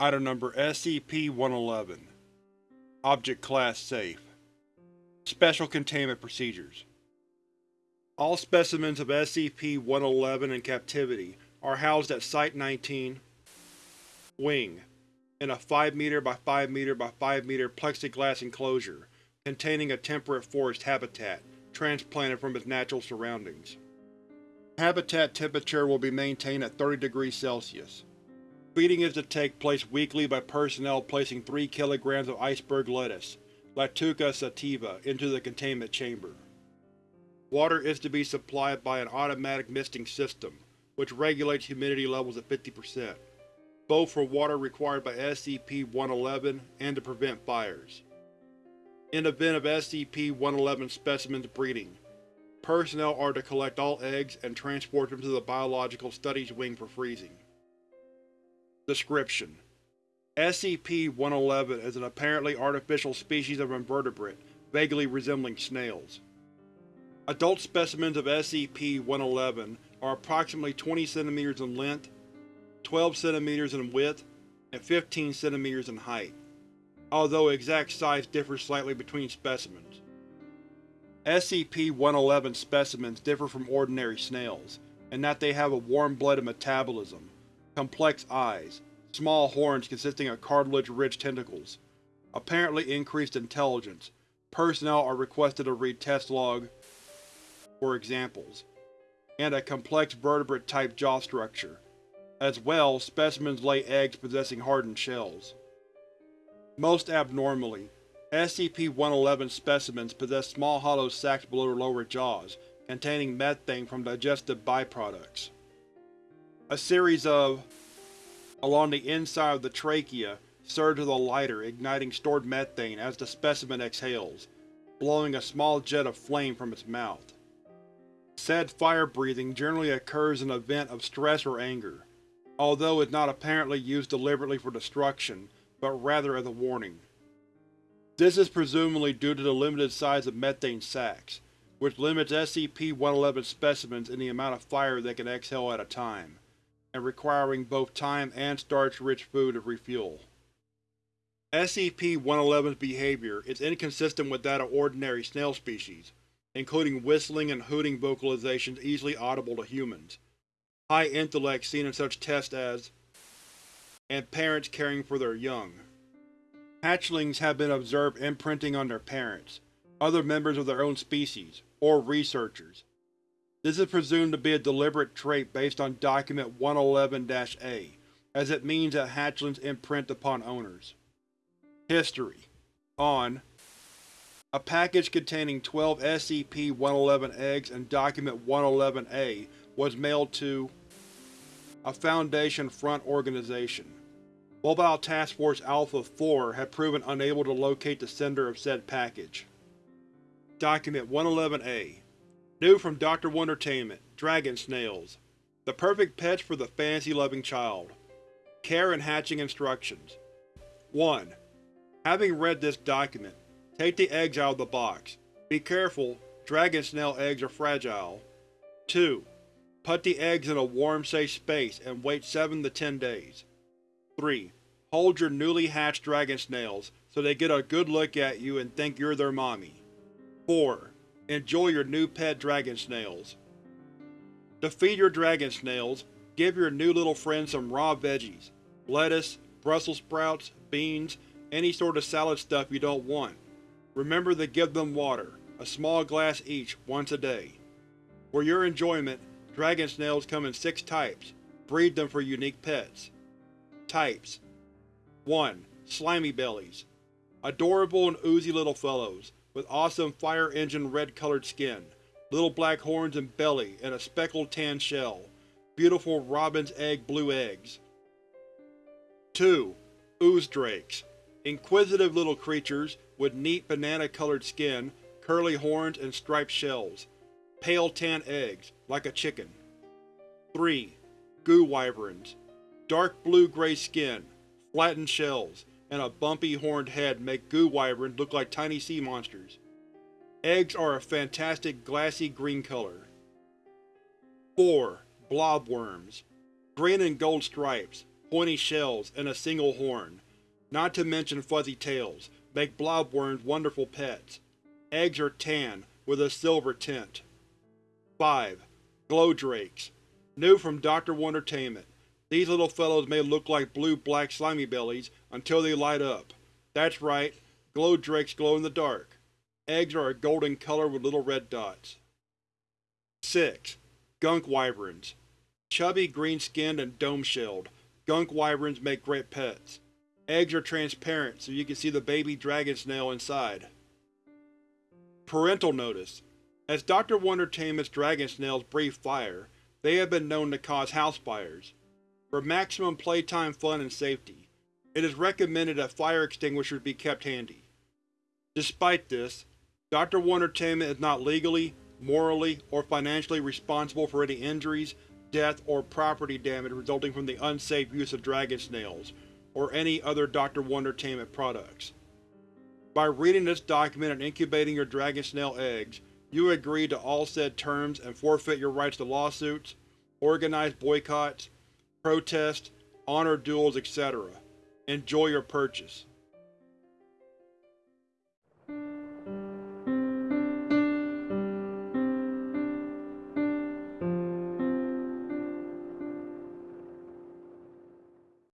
Item Number SCP-111 Object Class Safe Special Containment Procedures All specimens of SCP-111 in captivity are housed at Site-19 Wing in a 5 m by 5 m by 5 m plexiglass enclosure containing a temperate forest habitat transplanted from its natural surroundings. Habitat temperature will be maintained at 30 degrees Celsius. Feeding is to take place weekly by personnel placing 3 kg of iceberg lettuce, Lactuca sativa, into the containment chamber. Water is to be supplied by an automatic misting system, which regulates humidity levels at 50%, both for water required by SCP-111 and to prevent fires. In event of SCP-111 specimens breeding, personnel are to collect all eggs and transport them to the Biological Studies Wing for freezing. Description: SCP-111 is an apparently artificial species of invertebrate vaguely resembling snails. Adult specimens of SCP-111 are approximately 20 cm in length, 12 cm in width, and 15 cm in height, although exact size differs slightly between specimens. SCP-111 specimens differ from ordinary snails, in that they have a warm-blooded metabolism, complex eyes, small horns consisting of cartilage-rich tentacles, apparently increased intelligence. Personnel are requested to read test log for examples, and a complex vertebrate-type jaw structure. As well, specimens lay eggs possessing hardened shells. Most abnormally, SCP-111 specimens possess small hollow sacs below their lower jaws, containing methane from digestive byproducts. A series of along the inside of the trachea surge with a lighter, igniting stored methane as the specimen exhales, blowing a small jet of flame from its mouth. Said fire-breathing generally occurs in an event of stress or anger, although is not apparently used deliberately for destruction, but rather as a warning. This is presumably due to the limited size of methane sacs, which limits SCP-111 specimens in the amount of fire they can exhale at a time, and requiring both time and starch-rich food to refuel. SCP-111's behavior is inconsistent with that of ordinary snail species, including whistling and hooting vocalizations easily audible to humans, high intellect seen in such tests as, and parents caring for their young. Hatchlings have been observed imprinting on their parents, other members of their own species, or researchers. This is presumed to be a deliberate trait based on Document 111-A, as it means that hatchlings imprint upon owners. History On A package containing 12 SCP-111 eggs and Document 111-A was mailed to a Foundation Front organization. Mobile Task Force Alpha-4 had proven unable to locate the sender of said package. Document 111-A New from Dr. Wondertainment, Dragon Snails. The perfect pets for the fantasy-loving child. Care and hatching instructions. 1. Having read this document, take the eggs out of the box. Be careful, dragon snail eggs are fragile. 2. Put the eggs in a warm, safe space and wait 7 to 10 days. 3. Hold your newly hatched dragon snails so they get a good look at you and think you're their mommy. 4. Enjoy your new pet dragon snails. To feed your dragon snails, give your new little friend some raw veggies, lettuce, Brussels sprouts, beans, any sort of salad stuff you don't want. Remember to give them water, a small glass each, once a day. For your enjoyment, dragon snails come in six types. Breed them for unique pets. Types 1. Slimy Bellies Adorable and oozy little fellows, with awesome fire engine red colored skin, little black horns and belly, and a speckled tan shell. Beautiful robin's egg blue eggs. 2. Ooze Drakes Inquisitive little creatures, with neat banana-colored skin, curly horns, and striped shells. Pale tan eggs, like a chicken. 3. Goo Wyverns Dark blue-gray skin, flattened shells, and a bumpy horned head make goo wyverns look like tiny sea monsters. Eggs are a fantastic glassy green color. 4. Blobworms Green and gold stripes, pointy shells, and a single horn, not to mention fuzzy tails, make blobworms wonderful pets. Eggs are tan, with a silver tint. 5. Glowdrakes New from Dr. Wondertainment. These little fellows may look like blue-black slimy bellies until they light up. That's right, glowdrakes glow in the dark. Eggs are a golden color with little red dots. 6. Gunk Wyverns Chubby, green-skinned, and dome-shelled, gunk wyverns make great pets. Eggs are transparent, so you can see the baby dragon snail inside. Parental Notice As Dr. Wondertainment's dragon snails breathe fire, they have been known to cause house fires. For maximum playtime fun and safety, it is recommended that fire extinguishers be kept handy. Despite this, Dr. Wondertainment is not legally, morally, or financially responsible for any injuries, death, or property damage resulting from the unsafe use of dragon snails, or any other Dr. Wondertainment products. By reading this document and incubating your dragon snail eggs, you agree to all said terms and forfeit your rights to lawsuits, organized boycotts, protests, honor duels, etc. Enjoy your purchase.